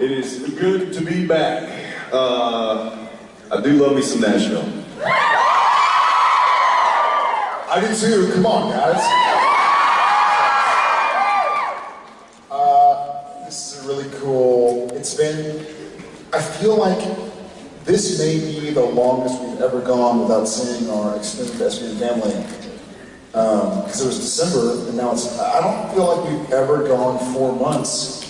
It is good to be back. Uh, I do love me some Nashville. I do too. Come on, guys. Uh, this is really cool. It's been. I feel like this may be the longest we've ever gone without seeing our extended SPN family. Because it was December, and now it's. I don't feel like we've ever gone four months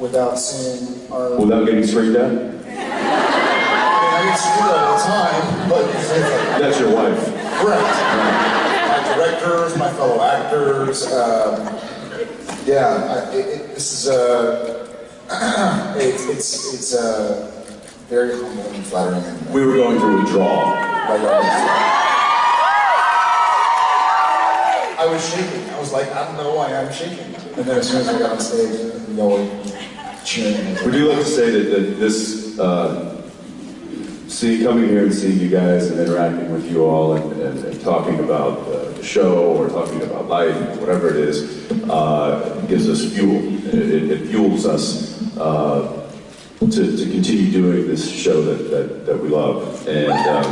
without seeing our. Without getting straight down? I mean, I get screwed all the time, but That's your wife. correct. My directors, my fellow actors. Um, yeah, I, it, it, this is a. it's it's it's a very humbling and flattering. And, We were going through withdrawal. by I was shaking. I was like, I don't know why I'm shaking. And then as soon as I got on stage, y'all were We do like to say that, that this, uh, see, coming here and seeing you guys and interacting with you all and, and, and talking about uh, the show or talking about life, or whatever it is, uh, gives us fuel. It, it, it fuels us uh, to, to continue doing this show that, that, that we love. And um,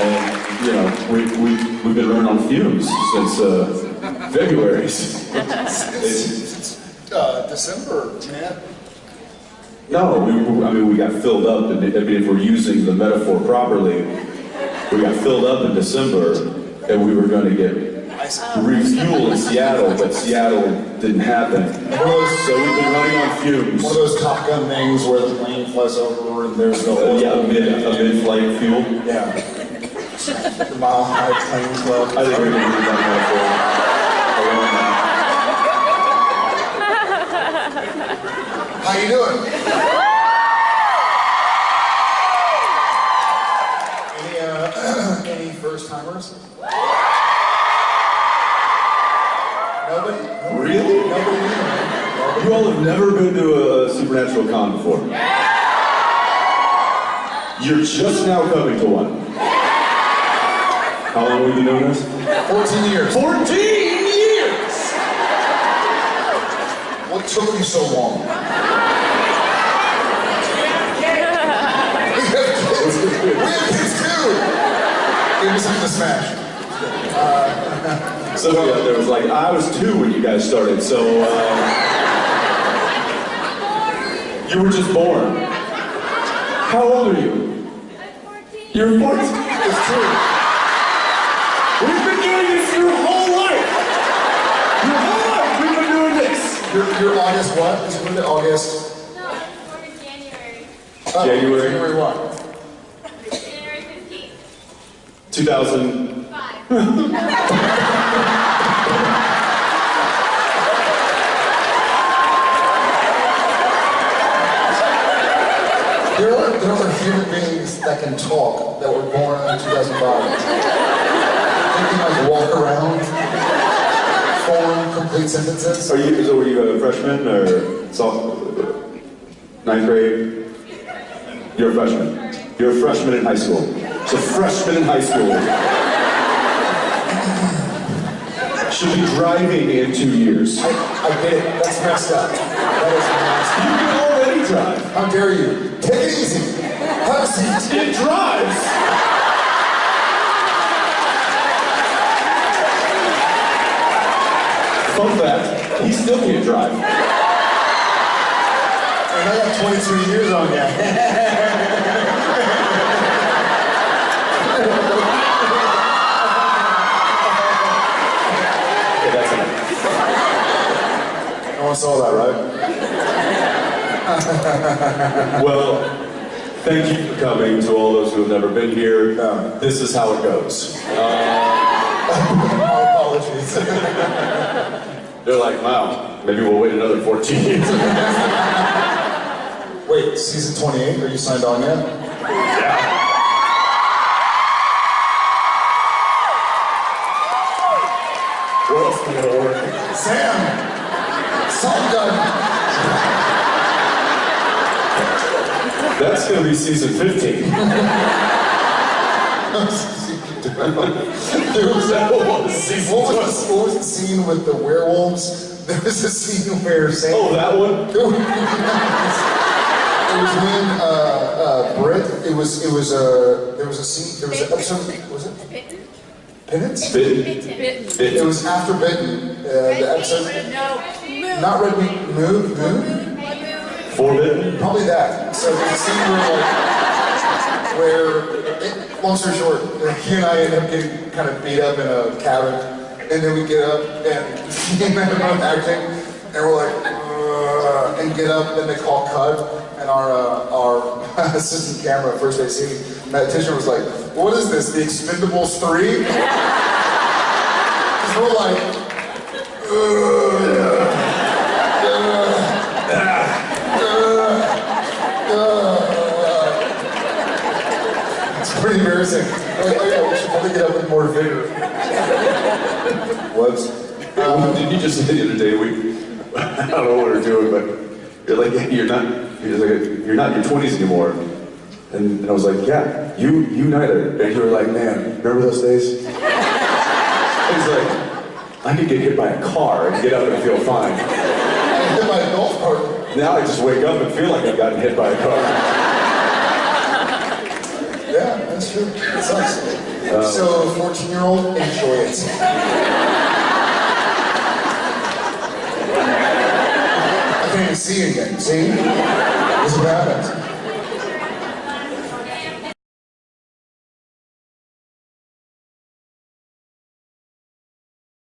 And, you know, we, we, we've been running on fumes since uh, February. It's- Uh, December, man. no, we, I mean, we got filled up, I mean, if we're using the metaphor properly, we got filled up in December, and we were going to get refuel in Seattle, but Seattle didn't happen. So we've been running on fumes. One of those Top Gun things where the plane flies over and there's the Uh, yeah, a mid, a mid-flight fuel. Yeah. The Mile High Plane Club. I think we're going to use that metaphor. How you doing? Any uh, any first timers? Nobody? Nobody? Really? Nobody. Nobody? You all have never been to a supernatural con before. You're just now coming to one. How long have you known us? 14 years. 14 years! What took you so long? we have kids. We have kids too. Give me something to smash. Somebody out there was like, I was two when you guys started, so uh, you were just born. How old are you? I'm 14. You're 14. It's true. We've been doing this your whole life. Your whole life we've been doing this. You're, you're August what? Is it August? No, I was born in January. Oh, January. January what? January 15th. 2000. Five. There are, there are human beings that can talk that were born in 2005. They can like walk around, form complete sentences. Are you, so were you a freshman or sophomore? Ninth grade? You're a freshman. You're a freshman in high school. So freshman in high school. Should be driving in two years. I, I get it. That's messed up. That is messed You can already drive. How dare you? Take it easy. Have a seat. It drives. Fun fact, he still can't drive. And I got 22 years on you. Okay, that's enough. No one saw that, right? Well, thank you for coming to all those who have never been here. This is how it goes. My apologies. They're like, wow, maybe we'll wait another 14 years. Wait, season 28? Are you signed on yet? Yeah. What else gotta work? Sam! Salt gun! That's gonna be season 15. There was That was season what was, what was the scene with the werewolves? There was a scene where Sam. Oh, that one? It was, it was when uh, uh, Britt. It was it was uh, there was a scene. There was an episode. Was it Bitten? Penance? Bitten. Bitten. It was after Bitten. Uh, the episode. No. Not Red Meat. Moon. Moon. Moon. Forbidden? Probably that. So there's a scene where, like, where long story short, he and I end up getting kind of beat up in a cabin, and then we get up and he and I acting, and we're like, "Ugh," and get up, and they call cut, and our uh, our assistant camera, first scene, Matt Tischer was like, "What is this? The Expendables 3? Because we're like. "Ugh." Pretty embarrassing. I was Like, oh yeah, we should probably get up with more vigor. Was. Um, did you just say the other day, we, I don't know what we're doing, but you're like, you're not, you're like, you're not in your twenties anymore. And, and I was like, yeah, you, you neither. And you were like, man, remember those days? I was like, I could get hit by a car and get up and feel fine. I hit my golf cart. Now I just wake up and feel like I've gotten hit by a car. That's true. Sucks. so, 14 year old, enjoy it. I can't even see again. See? Is what happens.